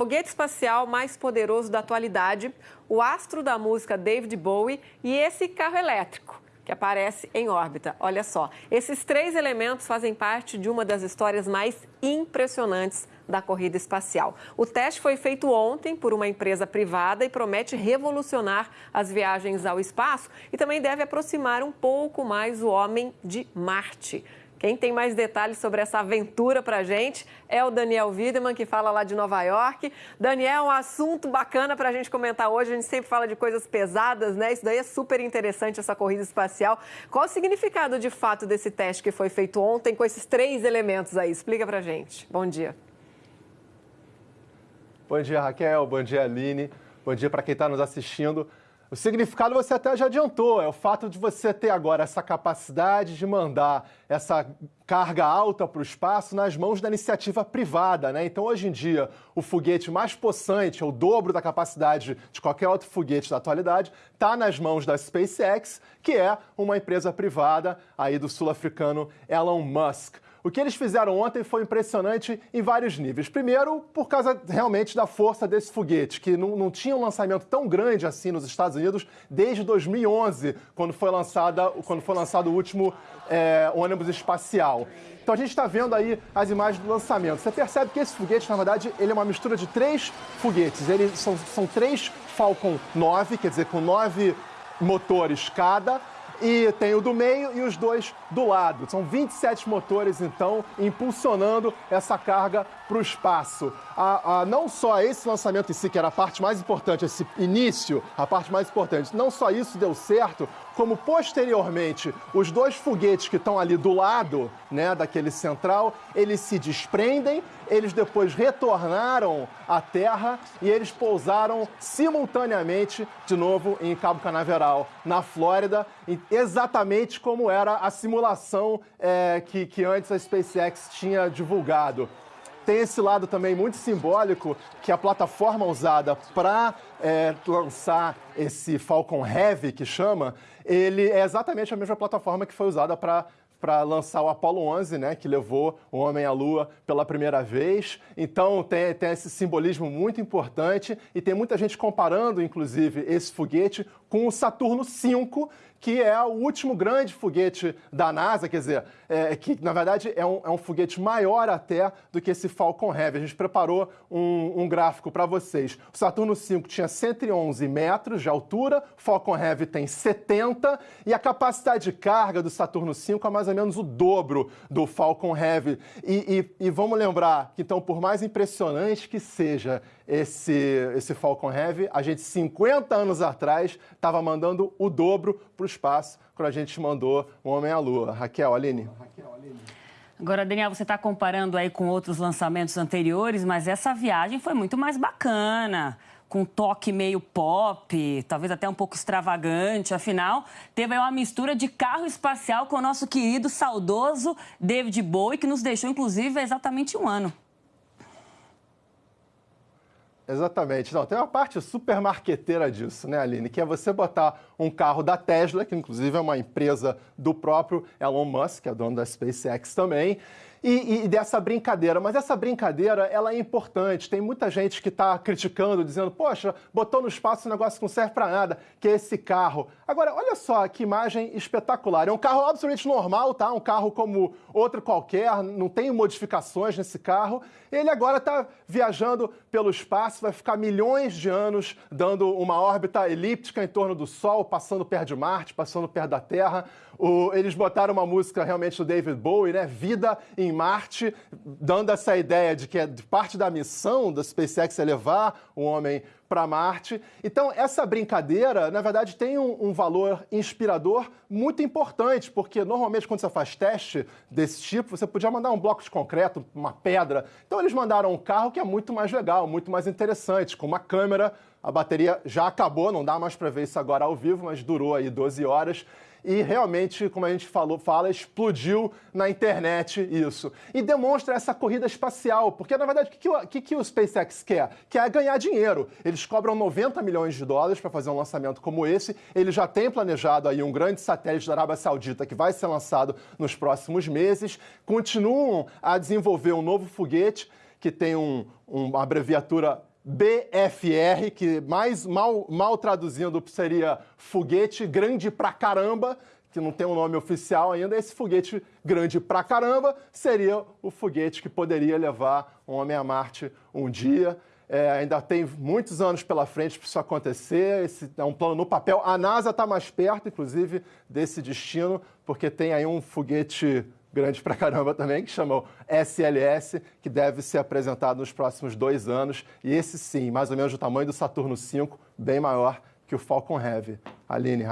foguete espacial mais poderoso da atualidade, o astro da música David Bowie e esse carro elétrico que aparece em órbita. Olha só, esses três elementos fazem parte de uma das histórias mais impressionantes da corrida espacial. O teste foi feito ontem por uma empresa privada e promete revolucionar as viagens ao espaço e também deve aproximar um pouco mais o homem de Marte. Quem tem mais detalhes sobre essa aventura para a gente é o Daniel Wiedemann, que fala lá de Nova York. Daniel, um assunto bacana para a gente comentar hoje. A gente sempre fala de coisas pesadas, né? Isso daí é super interessante, essa corrida espacial. Qual o significado de fato desse teste que foi feito ontem com esses três elementos aí? Explica para a gente. Bom dia. Bom dia, Raquel. Bom dia, Aline. Bom dia para quem está nos assistindo. O significado você até já adiantou, é o fato de você ter agora essa capacidade de mandar essa carga alta para o espaço nas mãos da iniciativa privada, né? Então, hoje em dia, o foguete mais possante, o dobro da capacidade de qualquer outro foguete da atualidade, está nas mãos da SpaceX, que é uma empresa privada aí do sul-africano Elon Musk. O que eles fizeram ontem foi impressionante em vários níveis. Primeiro, por causa realmente da força desse foguete, que não, não tinha um lançamento tão grande assim nos Estados Unidos desde 2011, quando foi, lançada, quando foi lançado o último é, ônibus espacial. Então a gente está vendo aí as imagens do lançamento. Você percebe que esse foguete, na verdade, ele é uma mistura de três foguetes. Eles são, são três Falcon 9, quer dizer, com nove motores cada e tem o do meio e os dois do lado. São 27 motores, então, impulsionando essa carga para o espaço. A, a, não só esse lançamento em si, que era a parte mais importante, esse início, a parte mais importante, não só isso deu certo, como posteriormente os dois foguetes que estão ali do lado, né, daquele central, eles se desprendem, eles depois retornaram à Terra e eles pousaram simultaneamente de novo em Cabo Canaveral, na Flórida, exatamente como era a simulação é, que, que antes a SpaceX tinha divulgado tem esse lado também muito simbólico que a plataforma usada para é, lançar esse Falcon Heavy, que chama, ele é exatamente a mesma plataforma que foi usada para para lançar o Apollo 11, né, que levou o homem à Lua pela primeira vez. Então tem, tem esse simbolismo muito importante e tem muita gente comparando, inclusive, esse foguete com o Saturno V, que é o último grande foguete da NASA, quer dizer, é, que na verdade é um, é um, foguete maior até do que esse Falcon Heavy. A gente preparou um, um gráfico para vocês. O Saturno V tinha 111 metros de altura, o Falcon Heavy tem 70 e a capacidade de carga do Saturno V é mais ou menos o dobro do Falcon Heavy. E, e, e vamos lembrar que, então, por mais impressionante que seja esse, esse Falcon Heavy, a gente 50 anos atrás estava mandando o dobro para o espaço quando a gente mandou o Homem à Lua. Raquel, Aline. Raquel, Aline. Agora, Daniel, você está comparando aí com outros lançamentos anteriores, mas essa viagem foi muito mais bacana, com um toque meio pop, talvez até um pouco extravagante. Afinal, teve aí uma mistura de carro espacial com o nosso querido, saudoso David Bowie, que nos deixou, inclusive, há exatamente um ano. Exatamente. Não, tem uma parte super marqueteira disso, né, Aline? Que é você botar um carro da Tesla, que inclusive é uma empresa do próprio Elon Musk, que é dono da SpaceX também, e, e, dessa brincadeira. Mas essa brincadeira, ela é importante. Tem muita gente que está criticando, dizendo, poxa, botou no espaço um negócio que não serve para nada, que é esse carro. Agora, olha só que imagem espetacular. É um carro absolutamente normal, tá? Um carro como outro qualquer, não tem modificações nesse carro. Ele agora está viajando pelo espaço, vai ficar milhões de anos dando uma órbita elíptica em torno do Sol, passando perto de Marte, passando perto da Terra. O, eles botaram uma música realmente do David Bowie, né? Vida em Marte, dando essa ideia de que é parte da missão da SpaceX é levar o homem para Marte. Então, essa brincadeira, na verdade, tem um, um, valor inspirador muito importante, porque normalmente quando você faz teste desse tipo, você podia mandar um bloco de concreto, uma pedra. Então, eles mandaram um carro que é muito mais legal, muito mais interessante, com uma câmera. A bateria já acabou, não dá mais para ver isso agora ao vivo, mas durou aí 12 horas e realmente, como a gente falou, fala, explodiu na internet isso. E demonstra essa corrida espacial, porque na verdade o que, o, que, que o SpaceX quer? Quer ganhar dinheiro. Eles cobram 90 milhões de dólares para fazer um lançamento como esse. Ele já tem planejado aí um grande satélite da Arábia Saudita que vai ser lançado nos próximos meses. Continuam a desenvolver um novo foguete que tem um, uma abreviatura BFR, que mais mal, mal traduzindo seria foguete grande pra caramba, que não tem um nome oficial ainda, esse foguete grande pra caramba seria o foguete que poderia levar um homem a Marte um dia. É, ainda tem muitos anos pela frente para isso acontecer. Esse é um plano no papel. A NASA está mais perto, inclusive, desse destino, porque tem aí um foguete grande pra caramba também, que chamou SLS, que deve ser apresentado nos próximos dois anos. E esse sim, mais ou menos do tamanho do Saturno V, bem maior que o Falcon Heavy. Aline.